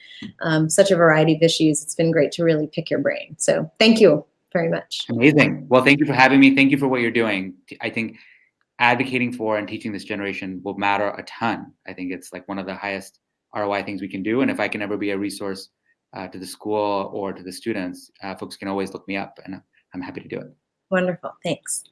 um, such a variety of issues. It's been great to really pick your brain. So thank you very much. Amazing. Well, thank you for having me. Thank you for what you're doing. I think advocating for and teaching this generation will matter a ton. I think it's like one of the highest ROI things we can do. And if I can ever be a resource uh, to the school or to the students, uh, folks can always look me up and I'm happy to do it. Wonderful. Thanks.